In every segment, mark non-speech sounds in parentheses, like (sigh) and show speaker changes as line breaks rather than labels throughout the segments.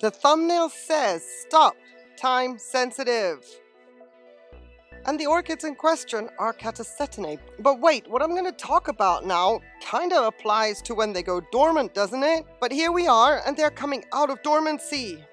The thumbnail says, stop, time sensitive. And the orchids in question are Catasetinae. But wait, what I'm going to talk about now kinda applies to when they go dormant, doesn't it? But here we are, and they're coming out of dormancy.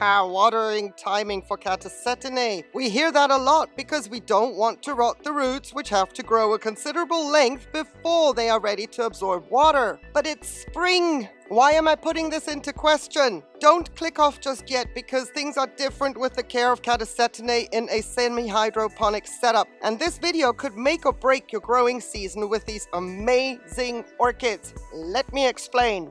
Watering timing for Catasetinae. We hear that a lot because we don't want to rot the roots which have to grow a considerable length before they are ready to absorb water. But it's spring! Why am I putting this into question? Don't click off just yet because things are different with the care of Catasetinae in a semi-hydroponic setup. And this video could make or break your growing season with these amazing orchids. Let me explain.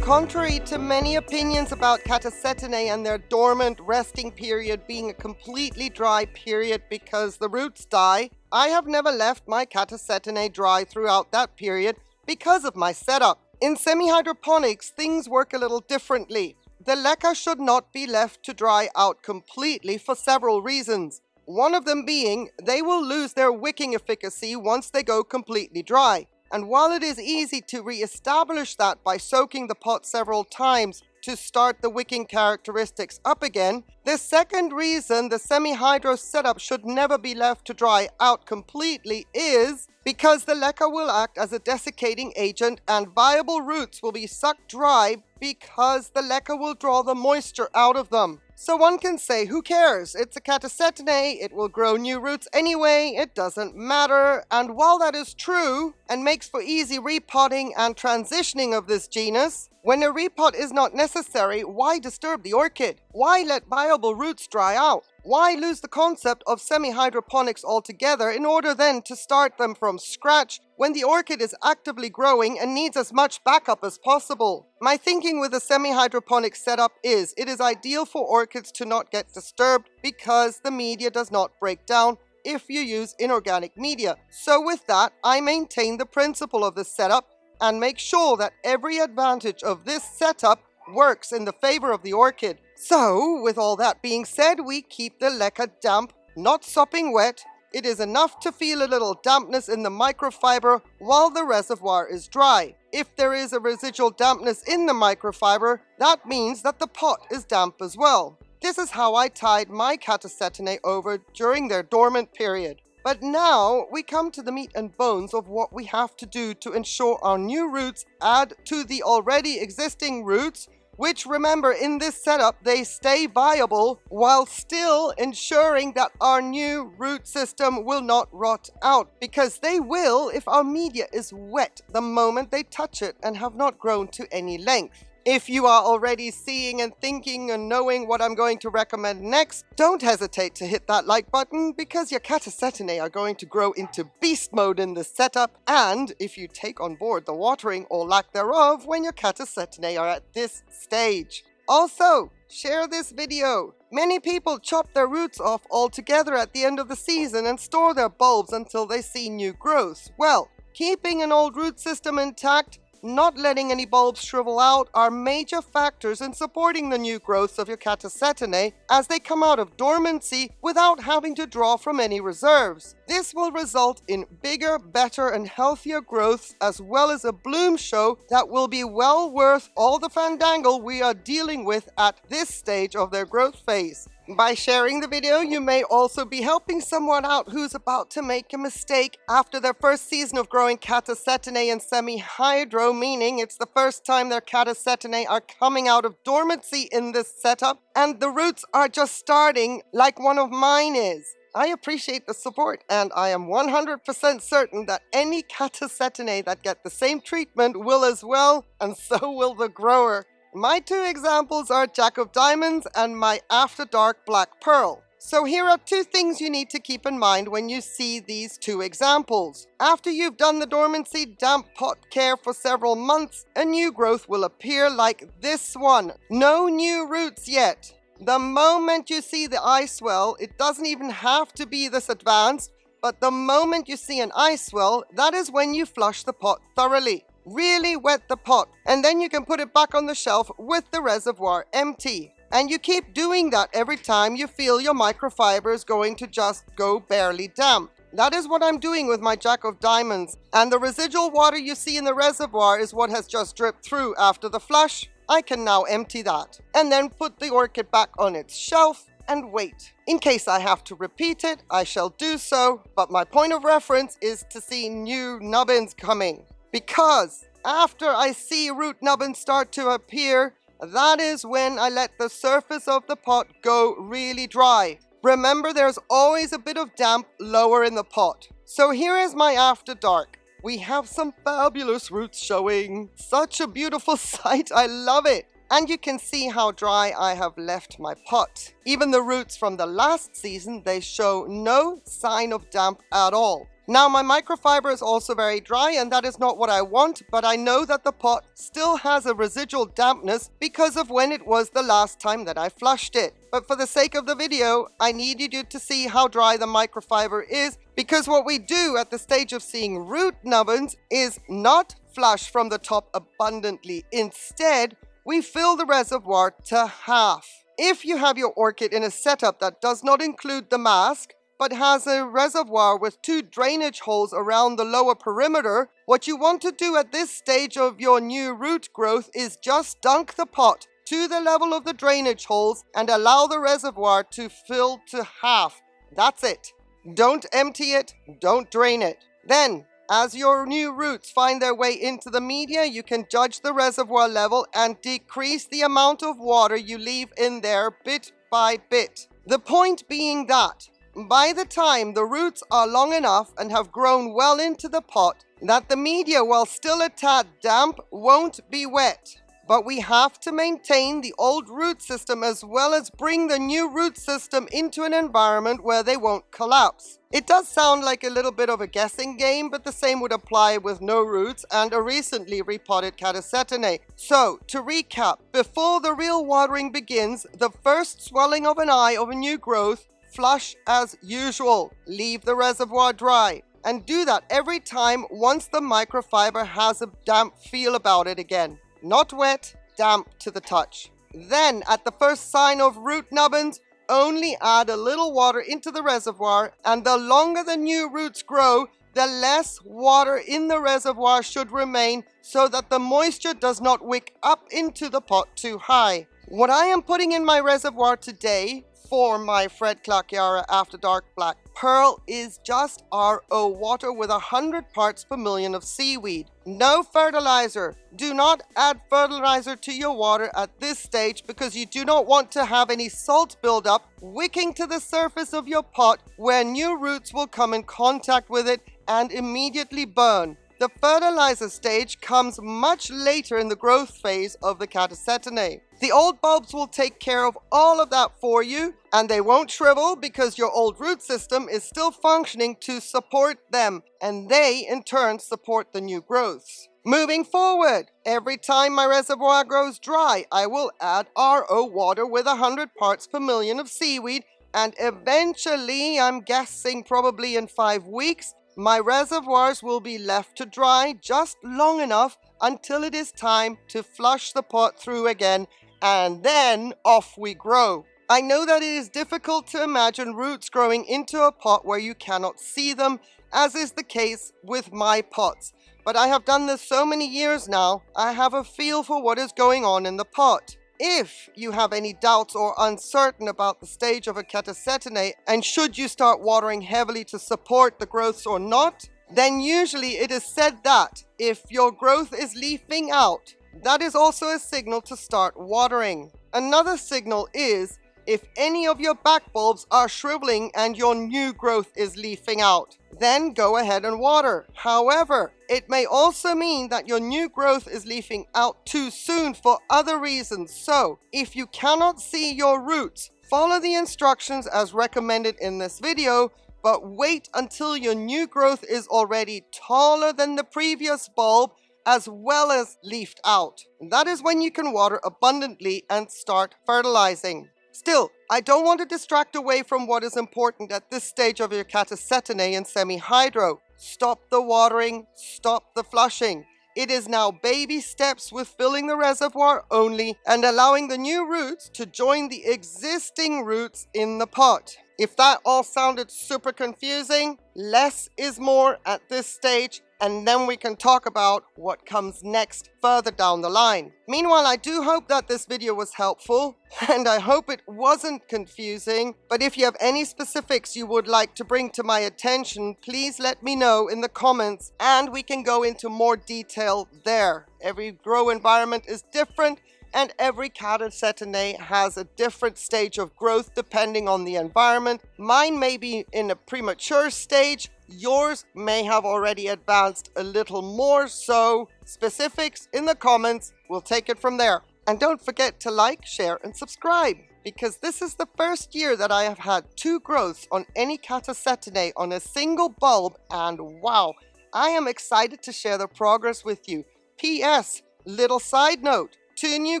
Contrary to many opinions about Catasetinae and their dormant resting period being a completely dry period because the roots die, I have never left my Catasetinae dry throughout that period because of my setup. In semi-hydroponics, things work a little differently. The leca should not be left to dry out completely for several reasons. One of them being, they will lose their wicking efficacy once they go completely dry. And while it is easy to re-establish that by soaking the pot several times to start the wicking characteristics up again, the second reason the semi-hydro setup should never be left to dry out completely is because the leca will act as a desiccating agent and viable roots will be sucked dry because the leca will draw the moisture out of them. So one can say, who cares? It's a catasetinae, it will grow new roots anyway, it doesn't matter. And while that is true, and makes for easy repotting and transitioning of this genus, when a repot is not necessary, why disturb the orchid? Why let viable roots dry out? Why lose the concept of semi-hydroponics altogether in order then to start them from scratch when the orchid is actively growing and needs as much backup as possible? My thinking with a semi-hydroponic setup is it is ideal for orchids to not get disturbed because the media does not break down if you use inorganic media. So with that, I maintain the principle of this setup and make sure that every advantage of this setup works in the favor of the orchid. So, with all that being said, we keep the leca damp, not sopping wet. It is enough to feel a little dampness in the microfiber while the reservoir is dry. If there is a residual dampness in the microfiber, that means that the pot is damp as well. This is how I tied my catasetinae over during their dormant period. But now we come to the meat and bones of what we have to do to ensure our new roots add to the already existing roots which remember in this setup they stay viable while still ensuring that our new root system will not rot out because they will if our media is wet the moment they touch it and have not grown to any length. If you are already seeing and thinking and knowing what I'm going to recommend next, don't hesitate to hit that like button because your Catasetinae are going to grow into beast mode in this setup and if you take on board the watering or lack thereof when your Catasetinae are at this stage. Also, share this video. Many people chop their roots off altogether at the end of the season and store their bulbs until they see new growth. Well, keeping an old root system intact not letting any bulbs shrivel out are major factors in supporting the new growths of your Catasetinae as they come out of dormancy without having to draw from any reserves. This will result in bigger, better and healthier growths as well as a bloom show that will be well worth all the fandangle we are dealing with at this stage of their growth phase. By sharing the video, you may also be helping someone out who's about to make a mistake after their first season of growing Catasetinae and semi-hydro, meaning it's the first time their Catasetinae are coming out of dormancy in this setup, and the roots are just starting like one of mine is. I appreciate the support, and I am 100% certain that any Catasetinae that get the same treatment will as well, and so will the grower. My two examples are Jack of Diamonds and my After Dark Black Pearl. So here are two things you need to keep in mind when you see these two examples. After you've done the dormancy damp pot care for several months, a new growth will appear like this one. No new roots yet. The moment you see the eye swell, it doesn't even have to be this advanced, but the moment you see an eye swell, that is when you flush the pot thoroughly. Really wet the pot and then you can put it back on the shelf with the reservoir empty. And you keep doing that every time you feel your microfiber is going to just go barely damp. That is what I'm doing with my Jack of Diamonds, and the residual water you see in the reservoir is what has just dripped through after the flush. I can now empty that, and then put the orchid back on its shelf and wait. In case I have to repeat it, I shall do so, but my point of reference is to see new nubbins coming. Because after I see root nubbins start to appear, that is when I let the surface of the pot go really dry. Remember there's always a bit of damp lower in the pot. So here is my after dark. We have some fabulous roots showing. Such a beautiful (laughs) sight, I love it. And you can see how dry I have left my pot. Even the roots from the last season, they show no sign of damp at all. Now my microfiber is also very dry and that is not what I want, but I know that the pot still has a residual dampness because of when it was the last time that I flushed it. But for the sake of the video, I needed you to see how dry the microfiber is because what we do at the stage of seeing root nubbins is not flush from the top abundantly. Instead, we fill the reservoir to half. If you have your orchid in a setup that does not include the mask, but has a reservoir with two drainage holes around the lower perimeter, what you want to do at this stage of your new root growth is just dunk the pot to the level of the drainage holes and allow the reservoir to fill to half. That's it. Don't empty it, don't drain it. Then, as your new roots find their way into the media, you can judge the reservoir level and decrease the amount of water you leave in there bit by bit. The point being that by the time the roots are long enough and have grown well into the pot, that the media, while still a tad damp, won't be wet. But we have to maintain the old root system as well as bring the new root system into an environment where they won't collapse. It does sound like a little bit of a guessing game, but the same would apply with no roots and a recently repotted Catasetinae. So, to recap, before the real watering begins, the first swelling of an eye of a new growth Flush as usual. Leave the reservoir dry. And do that every time once the microfiber has a damp feel about it again. Not wet, damp to the touch. Then, at the first sign of root nubbins, only add a little water into the reservoir and the longer the new roots grow, the less water in the reservoir should remain so that the moisture does not wick up into the pot too high. What I am putting in my reservoir today for my Fred Clark After Dark Black Pearl is just RO water with 100 parts per million of seaweed. No fertilizer. Do not add fertilizer to your water at this stage because you do not want to have any salt buildup wicking to the surface of your pot where new roots will come in contact with it and immediately burn. The fertilizer stage comes much later in the growth phase of the Catasetinae. The old bulbs will take care of all of that for you and they won't shrivel because your old root system is still functioning to support them and they in turn support the new growths. Moving forward, every time my reservoir grows dry, I will add RO water with 100 parts per million of seaweed and eventually, I'm guessing probably in 5 weeks, my reservoirs will be left to dry just long enough until it is time to flush the pot through again and then off we grow. I know that it is difficult to imagine roots growing into a pot where you cannot see them, as is the case with my pots. But I have done this so many years now, I have a feel for what is going on in the pot. If you have any doubts or uncertain about the stage of a catasetinae and should you start watering heavily to support the growths or not, then usually it is said that if your growth is leafing out, that is also a signal to start watering. Another signal is if any of your back bulbs are shriveling and your new growth is leafing out. Then go ahead and water. However, it may also mean that your new growth is leafing out too soon for other reasons. So, if you cannot see your roots, follow the instructions as recommended in this video, but wait until your new growth is already taller than the previous bulb as well as leafed out. That is when you can water abundantly and start fertilizing. Still, I don't want to distract away from what is important at this stage of your catasetinae and semi-hydro. Stop the watering, stop the flushing. It is now baby steps with filling the reservoir only and allowing the new roots to join the existing roots in the pot. If that all sounded super confusing, less is more at this stage and then we can talk about what comes next further down the line. Meanwhile, I do hope that this video was helpful (laughs) and I hope it wasn't confusing, but if you have any specifics you would like to bring to my attention, please let me know in the comments and we can go into more detail there. Every grow environment is different and every catasetinae has a different stage of growth depending on the environment. Mine may be in a premature stage, yours may have already advanced a little more, so specifics in the comments, we'll take it from there. And don't forget to like, share and subscribe because this is the first year that I have had two growths on any catasetinae on a single bulb and wow, I am excited to share the progress with you. P.S. Little side note, two new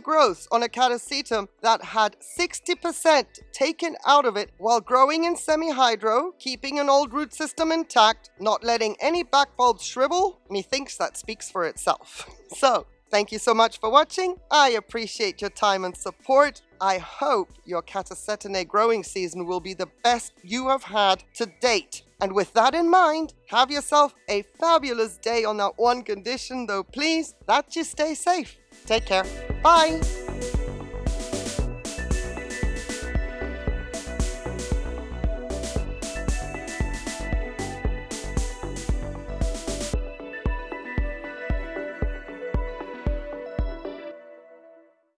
growths on a catasetum that had 60% taken out of it while growing in semi-hydro, keeping an old root system intact, not letting any back bulbs shrivel, methinks that speaks for itself. So, thank you so much for watching. I appreciate your time and support. I hope your Catasetinae growing season will be the best you have had to date. And with that in mind, have yourself a fabulous day on that one condition though please, that you stay safe. Take care. Bye.